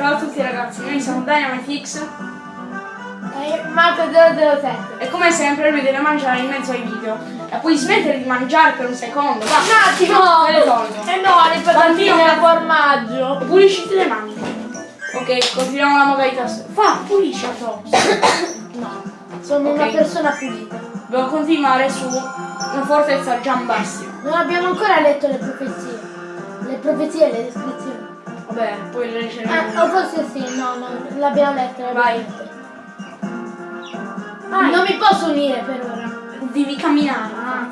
Ciao a tutti ragazzi, noi siamo Dynamite X Eh, Marco 007. e come sempre lui deve mangiare in mezzo ai video. E puoi smettere di mangiare per un secondo, va? Un attimo! Me le tolgo. Eh no, le patatine al formaggio. Pulisciti le mani. Ok, continuiamo la modalità. Fa, pulisci a. No, sono Ok. una persona pulita. Dobbiamo continuare su una fortezza Giambastio. Non abbiamo ancora letto le profezie. Le profezie e le descrizioni. Vabbè, poi le Eh, leggeremo. o forse sì, no, no, l'abbiamo l'abbiamo Vai. letta. Vai. Non mi posso unire per ora. Devi camminare. Ah.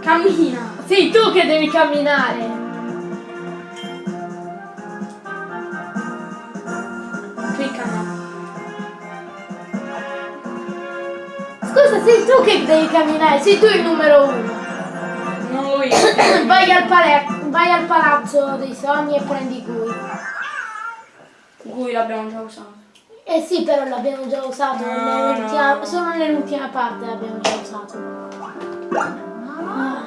Cammina. Sei tu che devi camminare. Clicca no. Scusa, sei tu che devi camminare, sei tu il numero uno. Non lo io. Vai al, pala- vai al palazzo dei sogni e prendi Gui. Cui l'abbiamo già usato. Eh sì, però l'abbiamo già usato, No, no. solo nell'ultima parte l'abbiamo già usato. Ah.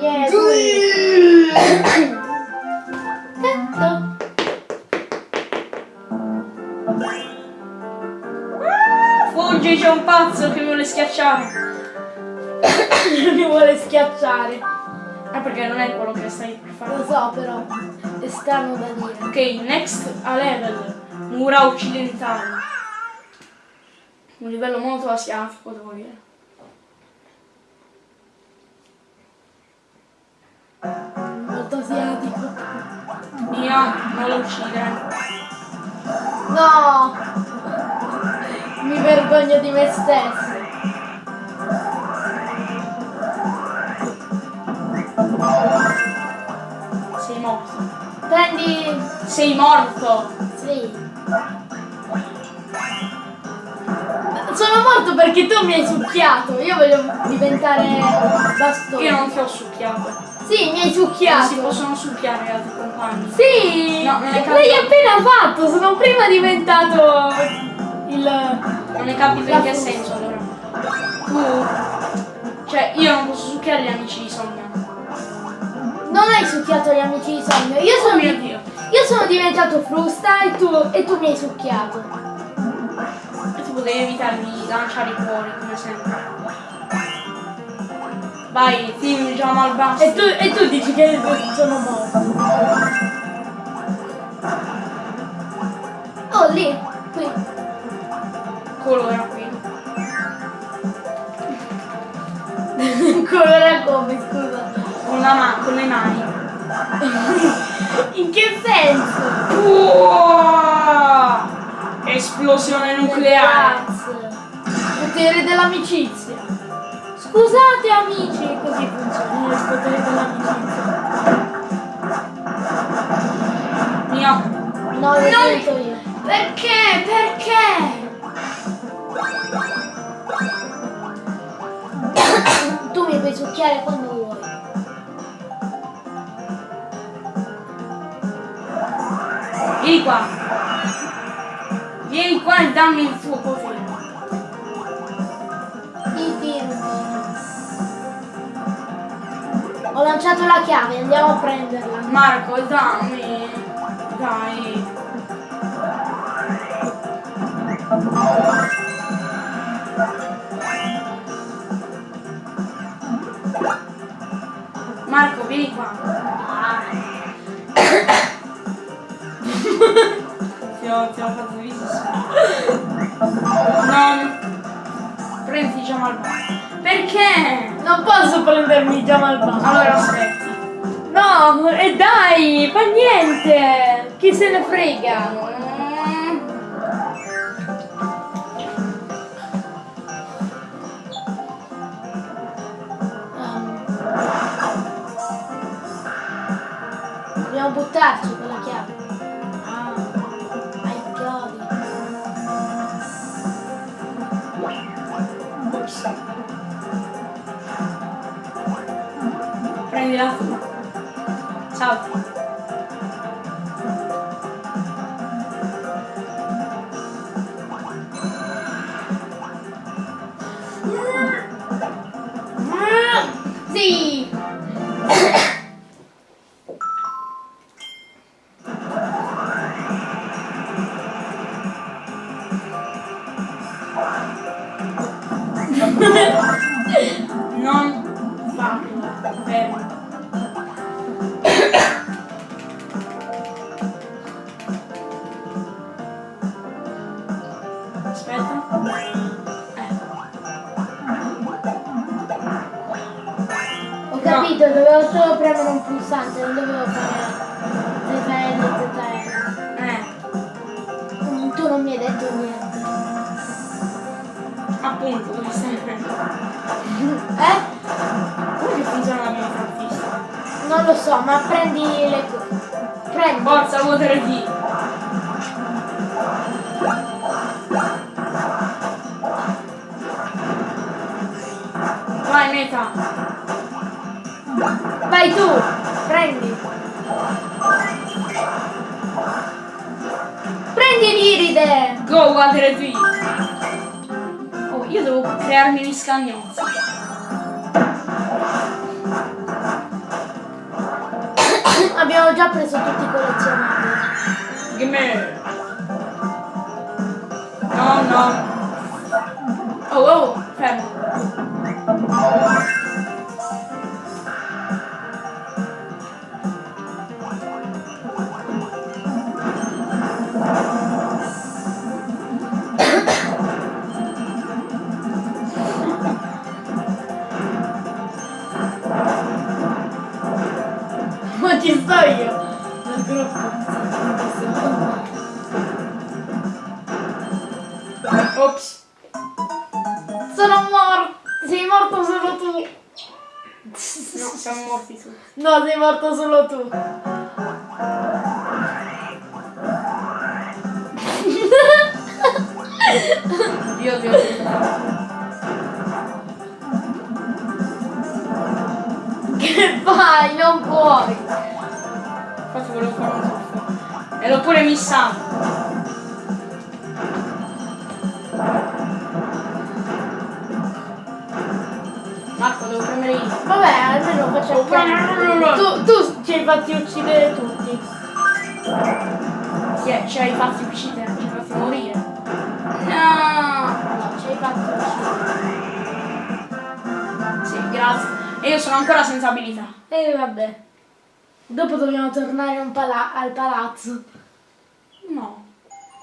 Yeah, Gui. Fuggi, c'è un pazzo che mi vuole schiacciare. Mi vuole schiacciare. Ah, perché non è quello che stai per Lo fare. so però, è strano da dire. Ok, next a level. Mura occidentali. Un livello molto asiatico, devo dire. Molto asiatico. Mia, non lo uccidere. No! Mi vergogno di me stesso. Sei morto. Prendi... Sei morto! Sì. Sono morto perché tu mi hai succhiato. Io voglio diventare bastone. Io non ti ho succhiato. Sì, mi hai Non si succhiato. possono succhiare gli altri compagni. Sì! No, non è L'hai appena fatto. Sono prima diventato il... Non ne capito in che senso allora. Tu. Cioè, io non posso succhiare gli amici di sogno. Non hai succhiato gli amici di sogno. Io Oh sono, mio dio. io sono diventato frusta e tu, e tu mi hai succhiato. E tu potevi evitare di lanciare i cuori, come sempre. Vai, team Jamal Basti. E tu, e tu dici che sono morto. Oh, lì, Con, le mani. In che senso? Uah! Esplosione nucleare. Potere dell'amicizia. Scusate amici, così funziona il potere dell'amicizia. Mio. No, lo sento io. Perché? Perché? Tu mi puoi succhiare quando Vieni qua. Vieni qua e dammi il tuo potere. I firmi. Ho lanciato la chiave, andiamo a prenderla. Marco, dammi. Dai. Marco, vieni qua. Non posso prendermi già malvagio. Allora aspetta. No, e dai, fa niente. Chi se ne frega? Dobbiamo buttarci Forza, water D. Vai, meta. Vai tu, prendi. Prendi l'iride. Go, water D. Oh, io devo crearmi gli scagnozzi. Abbiamo già preso tutti i collezionabili. Gimme. No, no. Ma ci sto io. Nel gruppo. Ops. Sono morto. Sei morto solo tu. No, siamo morti tutti. No, sei morto solo tu. Dio, Dio, Dio. Che fai? Non puoi. Infatti volevo fare un tuffo. E l'ho pure missato. Marco, devo premere io. Vabbè, almeno facciamo Tu, tu ci hai fatti uccidere tutti. Sì, ci hai fatti uccidere, ci hai fatti morire. No! No, ci hai fatti uccidere. Sì, grazie. E io sono ancora senza abilità. E vabbè. Dopo dobbiamo tornare un pala- al palazzo. No.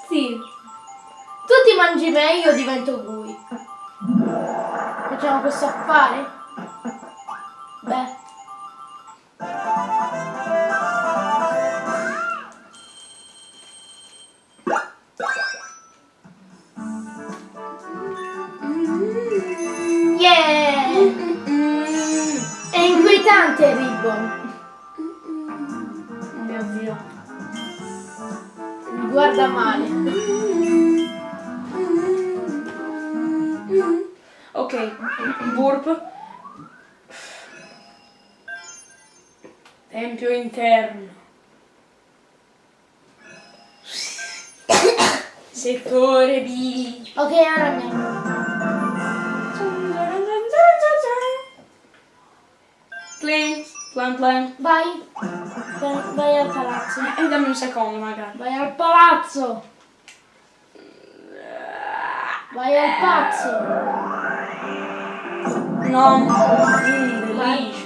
Sì. Tu ti mangi me, io divento Gui. Facciamo questo affare? Beh. Guarda male. Ok, burp. Tempio interno. Settore B. Ok, ora. Clean, plan plan. Vai. Vai al palazzo. E dammi un secondo magari. Vai al palazzo. Vai al pazzo. No. Mm.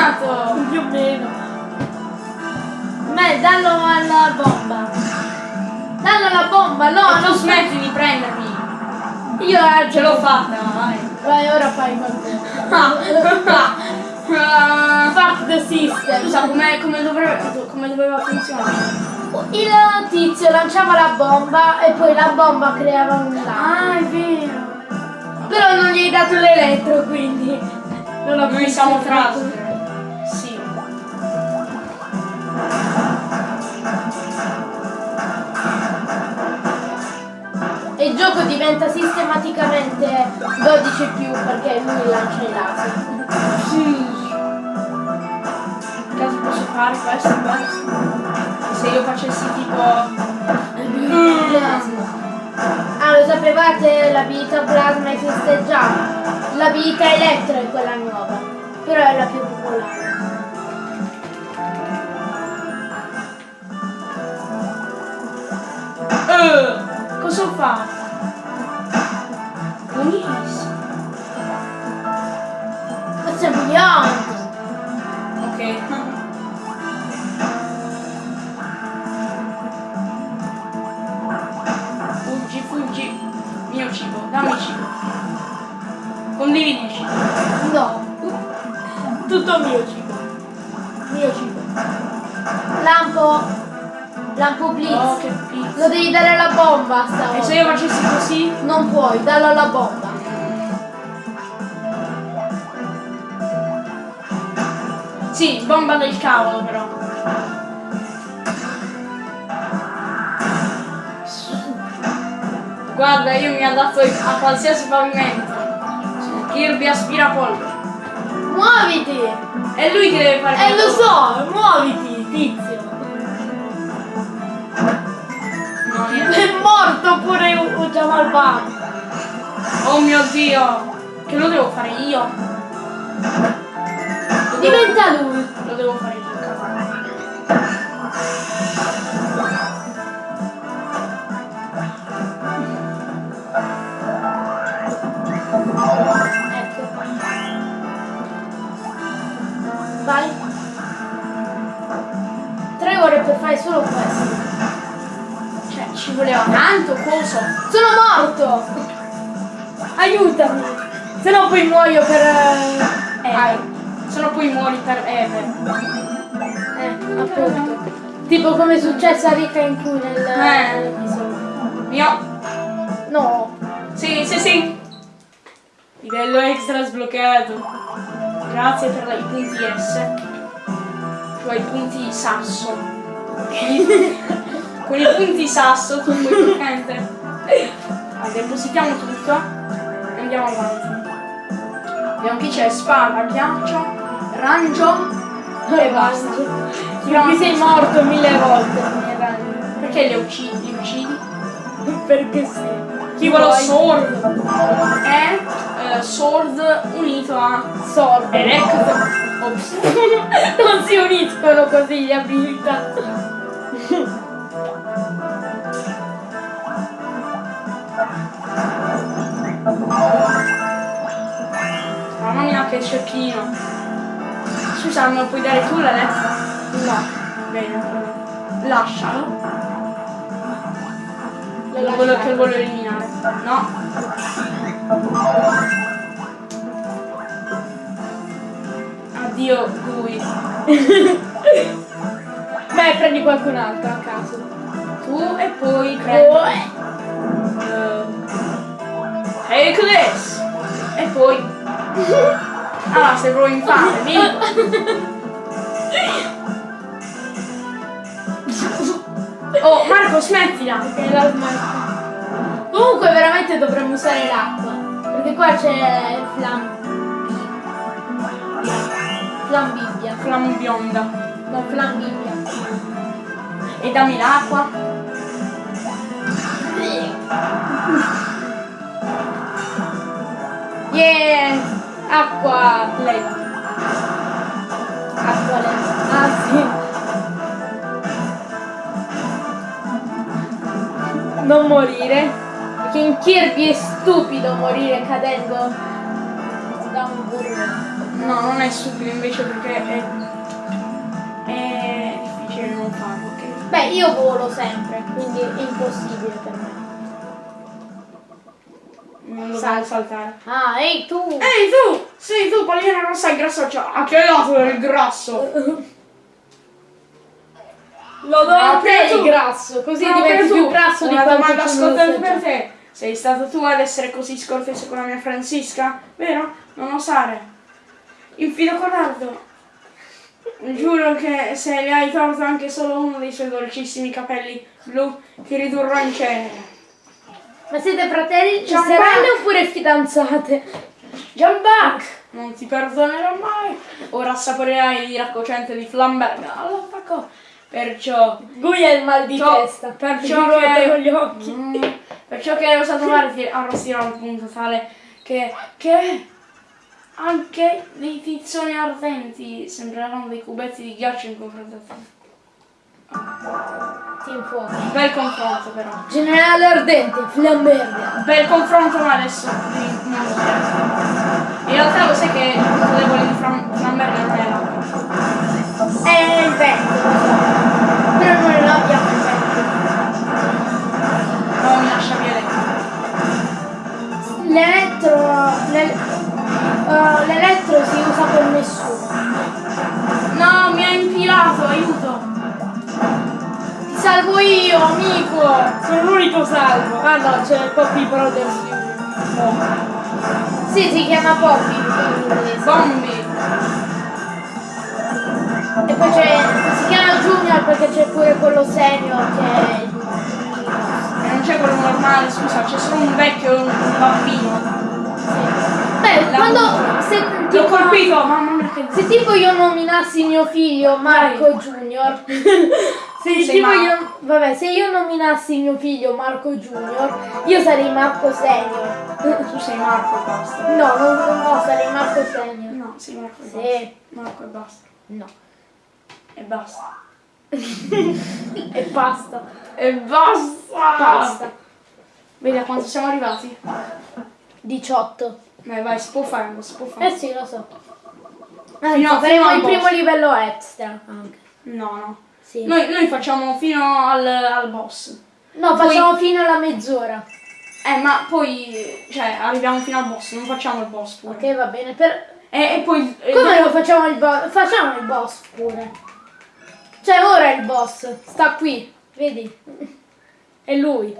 Funzionato! Più o meno. Beh, dallo alla bomba. Dallo alla bomba, no, non smetti di prendermi! Io eh, Ce l'ho fatta, vai! Vai, ora fai qualcosa. Fuck the system. Scusa, come, come, dovrebbe, come doveva funzionare? Il tizio lanciava la bomba e poi la bomba creava un lago. Ah, è vero! Però non gli hai dato l'elettro, quindi. Non Noi siamo trasfer. E il gioco diventa sistematicamente 12 più perché lui lancia i laser. Sì. Caso posso fare questo? Se io facessi tipo. Ah, lo sapevate? L'abilità plasma esiste già. L'abilità elettro è quella nuova. Però è la più popolare. Fa? Buonissimo. Questo è Beyond. Ok. Fuggi, fuggi. Mio cibo, dammi cibo. Condividi il cibo. No. Tutto mio cibo. Mio cibo. Lampo. Lampo blitz. Oh, che. Lo devi dare alla bomba E se stavolta. io facessi così? Non puoi, dallo alla bomba. Sì, bomba del cavolo però. Guarda, io mi adatto a qualsiasi pavimento. Kirby aspirapolvere. Muoviti! È lui che deve fare Eh lo so, muoviti, tizio. È morto pure Jamal Bang. Oh mio dio! Che lo devo fare io? Lo devo, Diventa lui. lo devo fare io. Ecco. Vai. Tre ore per fare solo questo. Voleva tanto coso. Sono morto! Aiutami! Se no poi muoio per... eh, Eh, se no poi muori per Ever. Eh, appunto. Tipo come è successo a Rika in cui nel... Eh. Mio. No. Sì, sì, sì. Livello extra sbloccato. Grazie per la- i punti S. Cioè i punti sasso. Con i punti sasso puoi praticamente. Allora, depositiamo tutto e andiamo avanti. Vediamo chi c'è spada, ghiaccio, rangio e basta. Qui sei morto mille volte. mi. Perché li uccidi? Li uccidi? Perché sì. Chi vuole sword è eh, sword unito a Sordo. electro. Ops. non si uniscono così le abilità. Che cecchino. Scusa, non puoi dare tu la lettera? No. Bene, lascialo. Lo voglio, che voglio eliminare. No. Addio Gui. Beh, prendi qualcun altro a caso. Tu e poi prendi. Oh, eh, take this! E poi. Ah, sei proprio infame, vieni. Oh, Marco, smettila! Comunque veramente dovremmo usare l'acqua. Perché qua c'è flam. Flambibbia. Flamma bionda. No, flambibbia. E dammi l'acqua. che acqua Lei. acqua le- ah sì. Non morire. Perché in Kirby è stupido morire cadendo da un burro. No, non è stupido invece perché è, è difficile non farlo, ok? beh io volo sempre quindi è impossibile per me Non lo devo saltare. ah ehi tu Ehi tu! Sei tu, pallina rossa e grassoccia! A che lato del grasso? lo do a te il grasso così Proprio diventi più grasso di quanto domanda sia per te. Sei stato tu ad essere così scortese con la mia Francisca? Vero? Non osare. Infido codardo. Giuro che se le hai tolto anche solo uno dei suoi dolcissimi capelli blu, ti ridurrò in cenere. Ma siete fratelli Ciao, sorelle oppure fidanzate Gianbac! Non ti perdonerò mai! Ora assaporerai il raccocente di Flamberg all'attacco. Perciò Lui è il mal di Ciò- testa. perciò che- con gli occhi. Mm, perciò che hai osato male ti arrostirò al punto tale che, che anche dei tizzoni ardenti sembreranno dei cubetti di ghiaccio in confronto a te. Ti infuochi. Bel confronto però. Generale ardente, flamberga. Bel confronto ma adesso. In realtà lo sai che il punto debole di Flam- Flamberg non è l'acqua. È il vento. Però non abbiamo il vento. No, mi lascia via lei. L'elettro. l'el- eh, l'elettro si usa per nessuno. No, mi ha infilato, aiuto! Salvo io, amico! Sono l'unico salvo. Ah no, c'è Poppy Brothers Junior. Sì, si chiama Poppy. Bombi! E poi c'è. si chiama Junior perché c'è pure quello senior che è E non c'è quello normale, scusa, c'è solo un vecchio e un bambino. Beh, La- quando se L'ho tipo, colpito, mamma mia se tipo io nominassi mio figlio Marco Junior, se sei tipo Marco. io, vabbè, se io nominassi mio figlio Marco Junior, io sarei Marco Senior. Tu sei Marco e basta. No, non, no, sarei Marco Senior. No, sei Marco e basta. Sì, Marco e basta. no. E basta. E basta. E basta! Basta. Vedi a quanto siamo arrivati? 18. Dai, vai, si può fare, non si può Eh fare. sì, lo so. Anzi, faremo fino al il primo livello extra anche. No, no. Sì. Noi, noi facciamo fino al, al boss. No, facciamo fino alla mezz'ora. Eh, ma poi, cioè, arriviamo fino al boss, non facciamo il boss pure. Ok, va bene. Per... E, e poi... Come lo facciamo il boss? Facciamo il boss pure. Cioè ora è il boss. Sta qui. Vedi? È lui.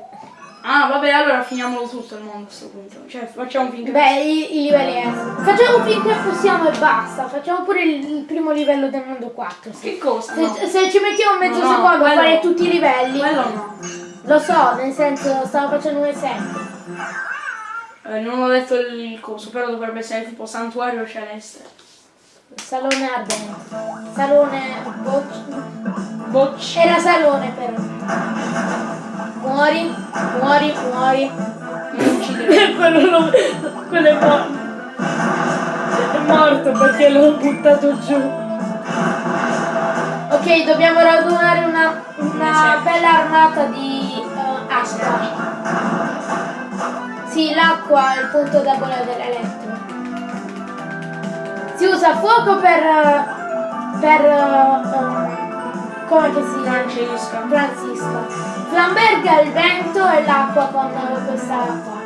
Ah, vabbè, allora finiamolo tutto il mondo a questo punto. Cioè, facciamo finché... Beh, i, i livelli extra. Facciamo finché possiamo e basta. Facciamo pure il, il primo livello del mondo 4. sì. Che cosa? Se, No. se ci mettiamo mezzo No, no, secondo a quello- fare tutti i livelli, Quello no. lo so, nel senso stavo facendo un esempio. Eh, non ho detto il coso, però dovrebbe essere tipo santuario celeste. Salone ardente. Salone bocci. Bocci. Era salone però. Muori, muori, muori. Quello, lo- quello è morto. È morto perché l'ho buttato giù. Ok, dobbiamo radunare una, una bella armata di eh, acqua. Sì, l'acqua è il punto debole dell'elettro. Si usa fuoco per... per... eh, come che si Francesca. Francisca. Flamberga il vento e l'acqua con questa qua.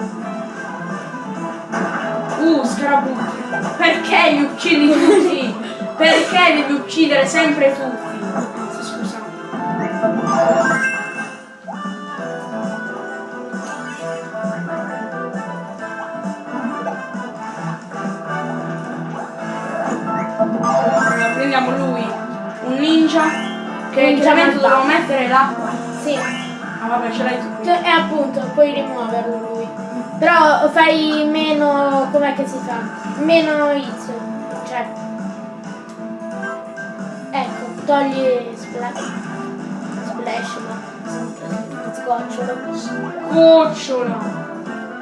Uh, scarabucchi. Perché li uccidi tutti? Perché devi uccidere sempre tutti? Anzi, che malvagio. dobbiamo mettere l'acqua. Sì, Ah vabbè, ce l'hai tu qui. e appunto puoi rimuoverlo lui. Però fai meno. com'è che si fa? Meno hits. Cioè. Ecco, togli splash. Splash, ma. Sgocciolo. Cucciola.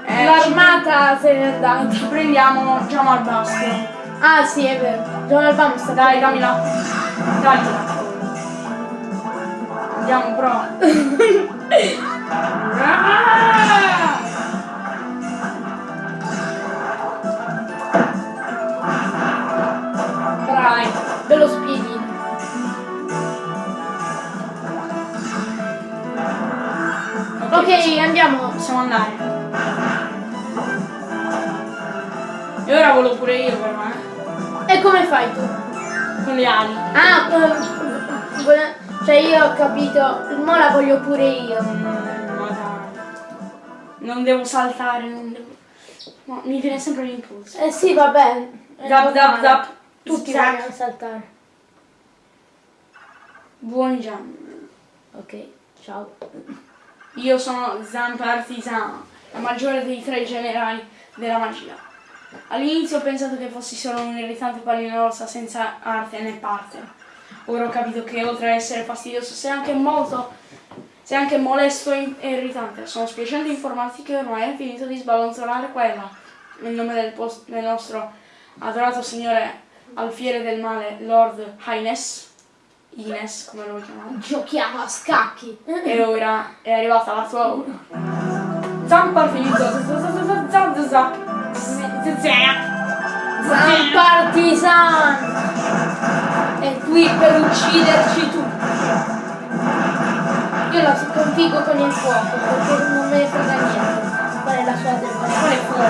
Eh, l'armata se n'è andata. Ci prendiamo Jamal Bastio. Ah sì, è vero. John Albano sta Dai, dammi la. Andiamo, prova. Ah! Dai, bello spiedino. Ok, andiamo. Possiamo andare. E ora volo pure io però, eh. E come fai tu? Con le ali. Ah, eh, vole- cioè io ho capito, mo la voglio pure io. Ma. Non devo saltare, non devo. No, mi viene sempre l'impulso. Eh sì, vabbè. zap normale. zap. Tutti vogliono saltare. Buon jump. Ok, ciao. Io sono Zamp Artisan, la maggiore dei tre generali della magia. All'inizio ho pensato che fossi solo un irritante pallina rossa senza arte né parte. Ora ho capito che oltre a essere fastidioso sei anche molto. sei anche molesto e e irritante. Sono spiacente informarti che ormai hai finito di sballonzolare quella. Nel nome del, del nostro adorato signore alfiere del male, Lord Highness. Ines, come lo vuoi chiamare? Giochiamo a scacchi. E ora è arrivata la tua ora. Zampa finito. Partisan! È qui per ucciderci tutti. Io la sconfiggo con il fuoco perché non me ne frega niente. Qual è la sua debolezza? Quale fuoco?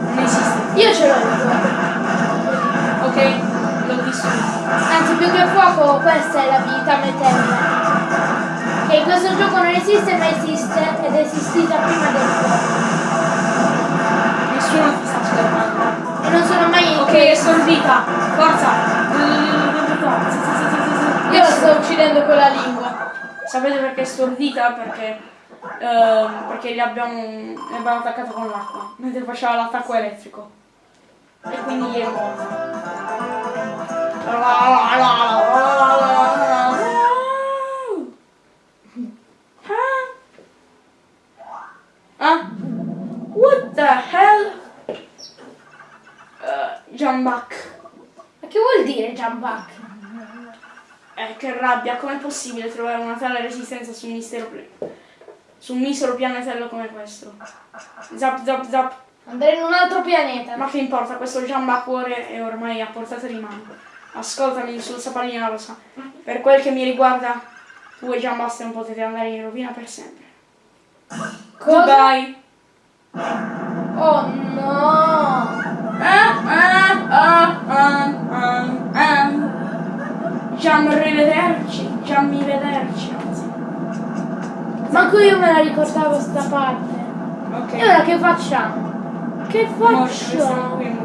Non esiste. Io ce l'ho il fuoco. Ok? L'ho distrutto. Anzi più che fuoco questa è l'abilità meteora. Che in questo gioco non esiste ma esiste ed è esistita prima del fuoco. Nessuno ti sta osservando. E non sono mai è stordita. Forza. Io la sto uccidendo con la lingua. Sapete perché è stordita? Perché, ehm, perché gli abbiamo, le abbiamo attaccato con l'acqua. Mentre faceva l'attacco elettrico. E quindi è morta. Ah? What the back. Ma che vuol dire jump back? Eh, che rabbia, com'è possibile trovare una tale resistenza su un mistero su un misero pianetello come questo? Zap zap zap. Andare in un altro pianeta. Ma che importa, questo Jamba cuore è ormai a portata di mano. Ascoltami, sul pallina rosa. Per quel che mi riguarda, tu e Jambasta non potete andare in rovina per sempre. Goodbye. Oh no! Manco io me la ricordavo sta parte. Ok. E ora che facciamo? Che qui.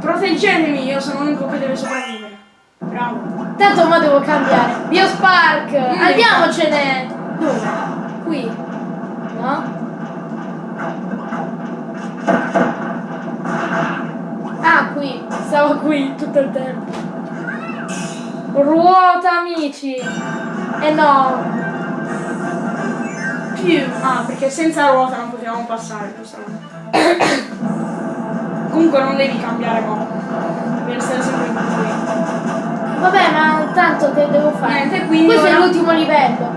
Proteggetemi, io sono l'unico che deve sopravvivere. Bravo. Tanto ma devo cambiare. Biospark! Mm. Andiamocene! Dove? Qui. No? Ah, qui. Stavo qui tutto il tempo. Ruota, amici! E no! Ah, perché senza ruota non potevamo passare. Comunque non devi cambiare mo. Devi stare sempre in qui. Vabbè, ma tanto che devo fare? Niente, quindi Questo è ora- l'ultimo livello.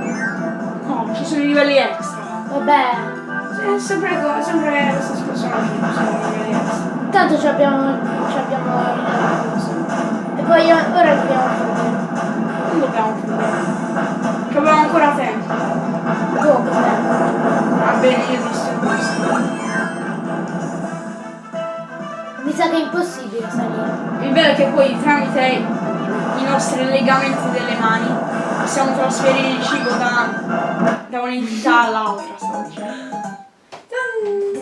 No, ci sono i livelli extra. Vabbè. È sempre, sempre lo stesso personaggio, ci sono i livelli extra. Tanto ci abbiamo, ci abbiamo. E poi ora dobbiamo fare. Non dobbiamo chiudere. Che abbiamo ancora tempo. Va bene, io distruggo questo. Mi sa che è impossibile salire. Il bello è che poi tramite i nostri legamenti delle mani possiamo trasferire il cibo da, da un'entità all'altra, stavo dicendo.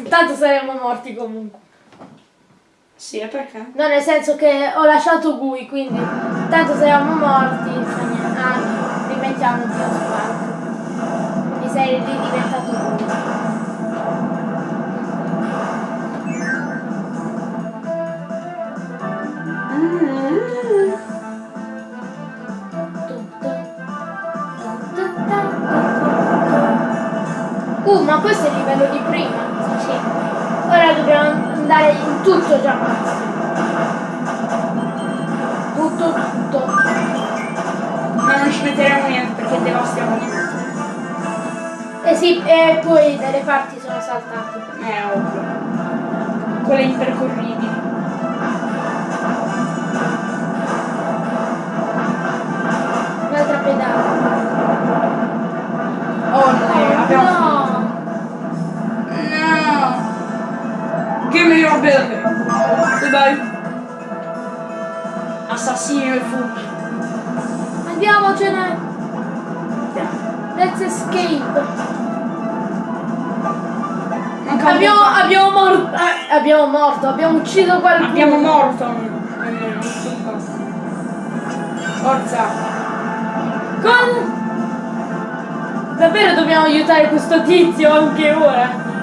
Tanto saremmo morti comunque. Sì, e perché? No, nel senso che ho lasciato Gui, quindi tanto saremmo morti. Ah, rimettiamo il Biospark. Mi sei ridiventato ma questo è il livello di prima. Sì. Ora dobbiamo andare in tutto già. Tutto, tutto. Ma non ci metteremo niente perché devastiamo niente. E sì, e poi delle parti sono saltate. Eh, ovvio. Quelle impercorribili. Goodbye! Assassino e fuggi. Andiamocene! Let's escape! Abbiamo, abbiamo morto, eh, abbiamo morto, abbiamo ucciso qualcuno. Abbiamo morto! Forza! Con... Davvero dobbiamo aiutare questo tizio anche ora?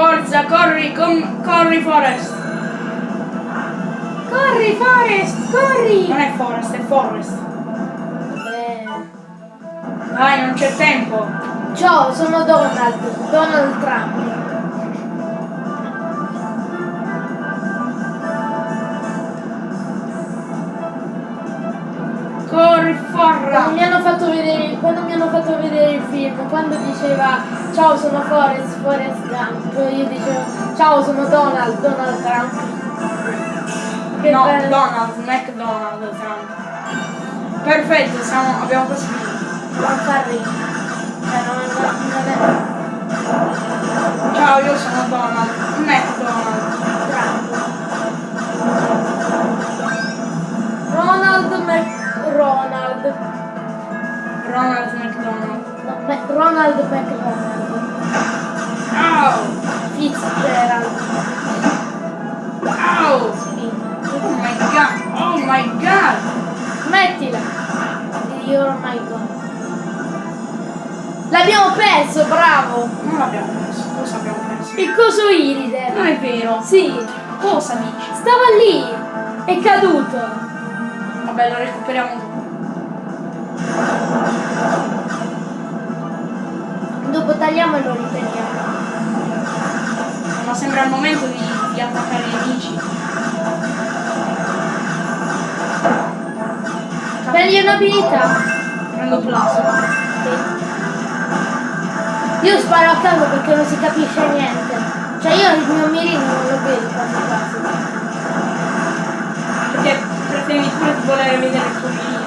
Forza, corri, com- corri Forest! Corri Forest, corri! Non è Forest, è Forest. Eh, Dai, non c'è tempo. ciao, sono Donald, Donald Trump. Corri, Quando forra! mi hanno fatto vedere, quando mi hanno fatto vedere il film, quando diceva ciao sono Forrest, Forrest Gump, io dicevo ciao sono Donald, Donald Trump. Che No, bello. Donald, McDonald, Trump. Perfetto, siamo, abbiamo quasi finito. Non fa ridere. Cioè, Ciao, io sono Donald, McDonald. Trump. Ronald Mc... Ronald. Ronald McDonald. Mac- Ronald McDonald. Au! Fitzgerald. Au! Sì. Oh my god! Oh my god! Smettila! Io my god. L'abbiamo perso, bravo! Non l'abbiamo perso, cosa abbiamo perso? Il coso iride. Non è vero. Sì, Cosa dici? stava lì. È caduto. Vabbè, lo recuperiamo dopo. Dopo tagliamo e lo riprendiamo. Ma sembra il momento di, di attaccare i nemici. Prendi un'abilità. Prendo plasma. Sì. Io sparo a caso perché non si capisce niente. Cioè io il mio mirino non lo vedo quasi quasi. Perché pretendi pure di voler vedere il tuo mirino.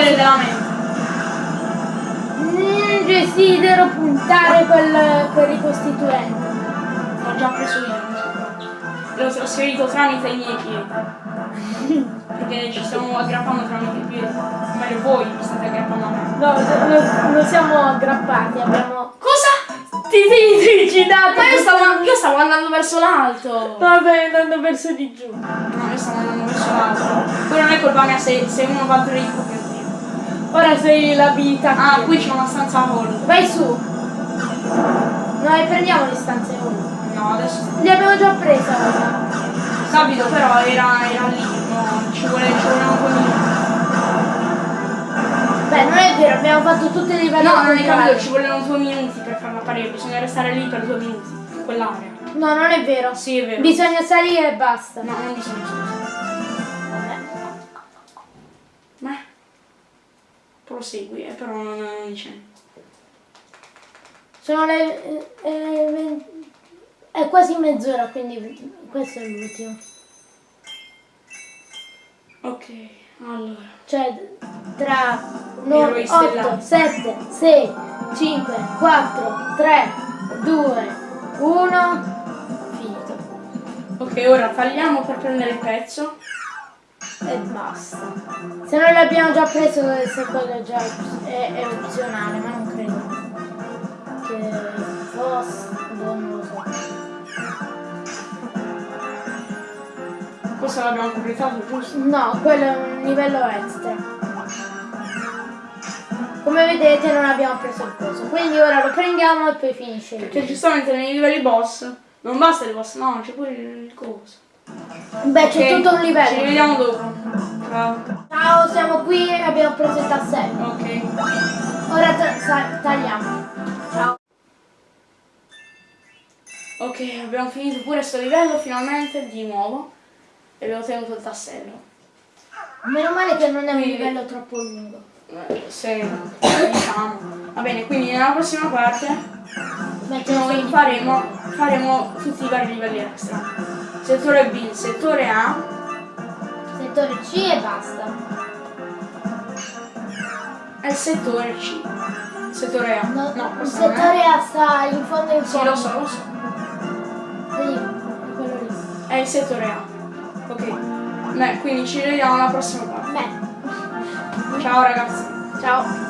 Potere della mente. Mm, desidero puntare quel, quel ricostituente. L'ho già preso io. non so. L'ho trasferito tramite i miei piedi. Perché ci stiamo aggrappando tramite i piedi. Meglio voi vi state aggrappando a me. No, non, siamo aggrappati, abbiamo... Cosa? Ti sei suicidato! Ma io stavo, io stavo andando verso l'alto. Vabbè, andando verso di giù. No, io stavo andando verso l'alto. Poi non è colpa mia se, se uno va dritto. Ora sei l'abilità. Ah, qui. c'è una stanza hall. Vai su. No, e prendiamo le stanze ora. No, adesso. Le abbiamo già prese ora. Capito, però era, era lì. No, ci vuole, ci due minuti. Beh, non è vero, abbiamo fatto tutte le livelli No, non contrari. capito, ci volevano due minuti per farla apparire. Bisogna restare lì per due minuti. in Quell'area. No, non è vero. Sì, è vero. Bisogna salire e basta. No, non bisogna. Vabbè. Prosegui, eh, però non, non dice niente. Sono le... eh, eh, È quasi mezz'ora, quindi questo è l'ultimo. Ok, allora. Cioè, tra Eroi 8, stellari. 7, 6, 5, 4, 3, 2, 1, finito. Ok, ora tagliamo per prendere il pezzo. E basta. Se non l'abbiamo già preso, se quello già è, è opzionale, ma non credo che fosse, non lo so. Questo l'abbiamo completato, giusto? No, quello è un livello extra. Come vedete non abbiamo preso il coso, quindi ora lo prendiamo e poi finisce Perché giustamente nei livelli boss non basta il boss, no, c'è pure il coso. Beh, c'è Ok, tutto un Ci livello. vediamo dopo. Ciao. Ciao, siamo qui e abbiamo preso il tassello. Ok. Ora tagliamo. Ciao. Ok, abbiamo finito pure sto livello finalmente di nuovo. E abbiamo tenuto il tassello. Meno male che non è un Quindi- livello troppo lungo. Eh, Se diciamo. Va bene, quindi nella prossima parte Metti noi faremo, faremo tutti i vari livelli extra. Settore B, settore A, settore C e basta. e il settore C. Settore A. No, No, il è. settore A sta in fondo in Sì, fondo. lo so, lo so. Sì, è. È il settore A. Ok. Beh, quindi ci vediamo alla prossima parte. Beh, Ciao ragazzi. ciao.